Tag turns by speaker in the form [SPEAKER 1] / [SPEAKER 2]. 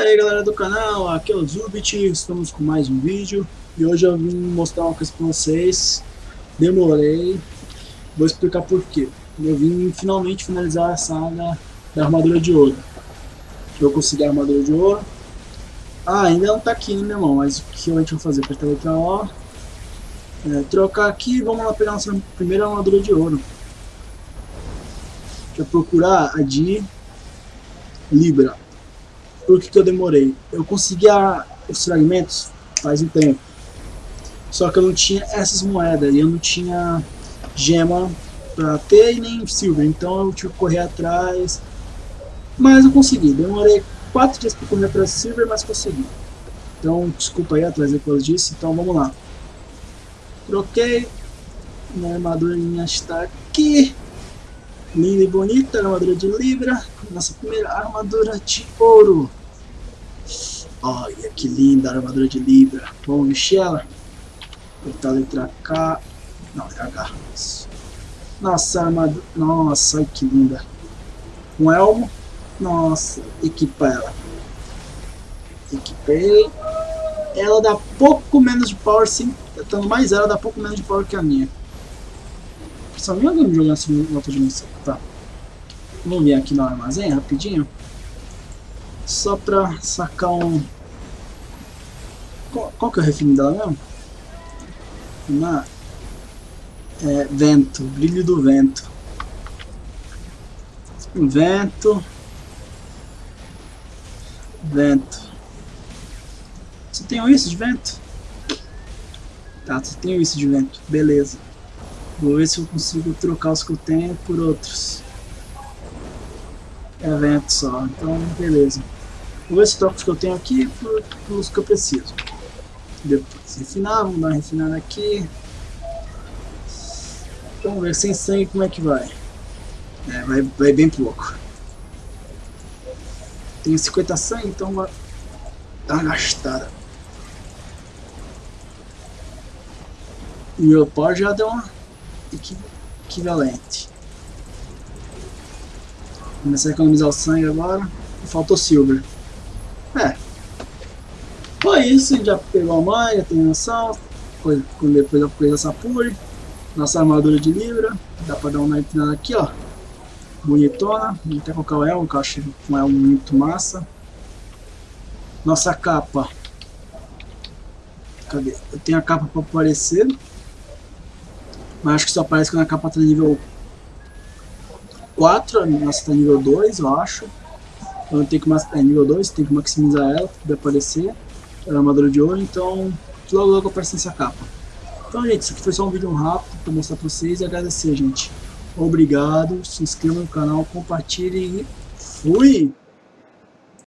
[SPEAKER 1] aí galera do canal, aqui é o Zubit, estamos com mais um vídeo e hoje eu vim mostrar uma coisa pra vocês, demorei, vou explicar por quê. Eu vim finalmente finalizar a saga da armadura de ouro. Eu consegui a armadura de ouro. Ah, ainda não tá aqui, né meu irmão, mas o que a gente vai fazer? Apertar letra O, é, trocar aqui e vamos lá pegar a nossa primeira armadura de ouro. Deixa eu procurar a de Libra. Por que, que eu demorei? Eu consegui a, os fragmentos faz um tempo. Só que eu não tinha essas moedas e eu não tinha gema pra ter e nem silver. Então eu tive que correr atrás. Mas eu consegui. Demorei 4 dias para correr atrás de silver, mas consegui. Então desculpa aí atrás depois disso. Então vamos lá. Troquei. Minha armadura está aqui. Linda e bonita, armadura de Libra. Nossa primeira armadura de ouro. Que linda armadura de Libra. Vamos vestir ela? Apertar a letra K. Não, é H. Nossa, armadura. Nossa, que linda. Um elmo. Nossa, equipa ela. Equipei. Ela dá pouco menos de power, sim. Tentando mais ela, dá pouco menos de power que a minha. Só minha alguém jogando assim em outra dimensão. Tá. Vamos ver aqui no armazém rapidinho só pra sacar um... Qual, que é o refino dela mesmo? Uma... É, vento, brilho do vento. Vento. Vento. Você tem isso de vento? Tá, você tem isso de vento. Beleza. Vou ver se eu consigo trocar os que eu tenho por outros. É vento só, então beleza. Vou ver se troco os que eu tenho aqui pelos que eu preciso. Depois refinar, vamos dar uma refinada aqui. Vamos ver sem sangue como é que vai. É, vai, vai bem pouco. Tenho 50 sangue, então vai dar uma gastada. Meu pó já deu uma equivalente. Começar a economizar o sangue agora. Faltou silver. É. Foi isso, a gente já pegou a mãe, já tem noção. Depois, fiz essa pure. Nossa armadura de Libra. Dá pra dar uma empinada aqui, ó. Bonitona. Vou até colocar o elmo, que eu acho um elmo muito massa. Nossa capa. Cadê? Eu tenho a capa pra aparecer. Mas acho que só aparece quando a capa tá nível 4. A nossa tá nível 2, eu acho. Então tem que é nível 2, tem que maximizar ela para poder aparecer. É armadura de ouro, então logo logo aparece nessa capa. Então gente, isso aqui foi só um vídeo rápido para mostrar para vocês e agradecer gente. Obrigado, se inscreva no canal, compartilhe e fui!